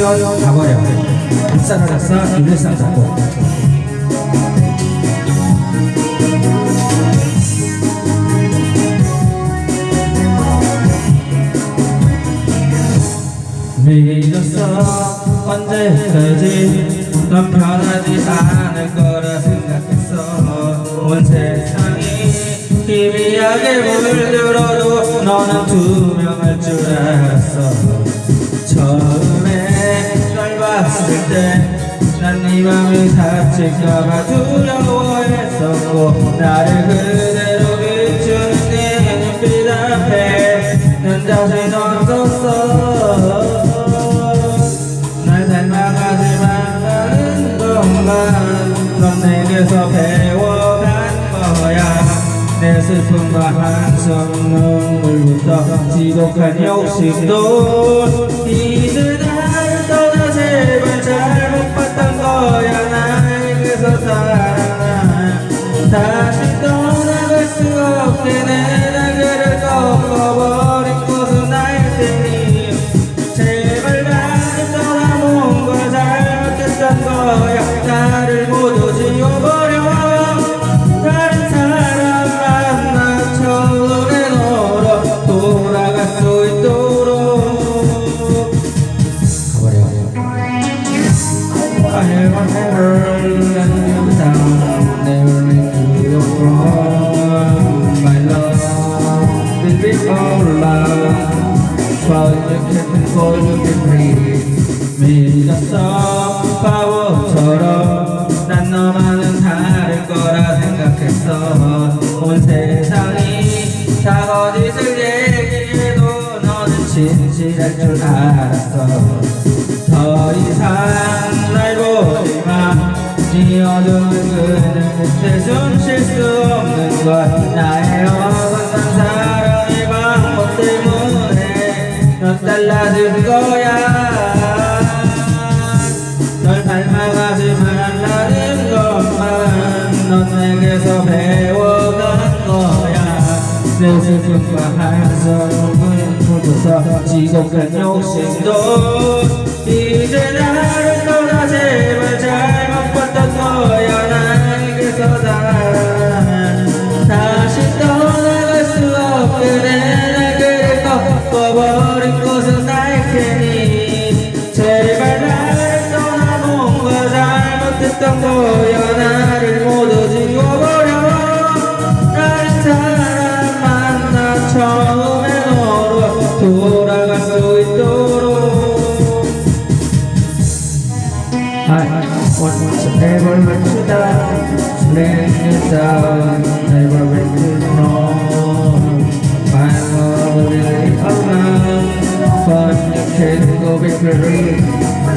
뛰어 가버려 싸라라싸 일레쌍 잡고. 믿었어 언제까지? 넌 변하지? 않을 거라 생각했어. 온 세상이 희미하게 물들어도 너는 투명할 줄 알았어. 처음에 널 때 난 네 맘을 다칠까봐 두려워했었고 나를 그대로 비추는 네 눈빛 앞에 난 자신 없었어. 날 닮아가지만 나는 동안 넌 내게서 배워간 거야. 내 슬픔과 한숨 눈물부터 지독한 욕심도 없게 will be all love But you can't for you be free 믿었어 바보처럼 난 너만은 다를 거라 생각했어 온 세상이 다 거짓을 얘기해도 너는 진실할 줄 알았어 더 이상 날 보지 마. 네 어두운 그늘 끝에 숨쉴 수 없는 걸 나의 달라진 거야. 널 닮아가지 말라는 것만 넌 내게서 배워간 거야. 내 슬픔과 한숨을 묻어서 지독한 욕심도 once ever to down, let it down, never went wrong. My love will live you can't go back very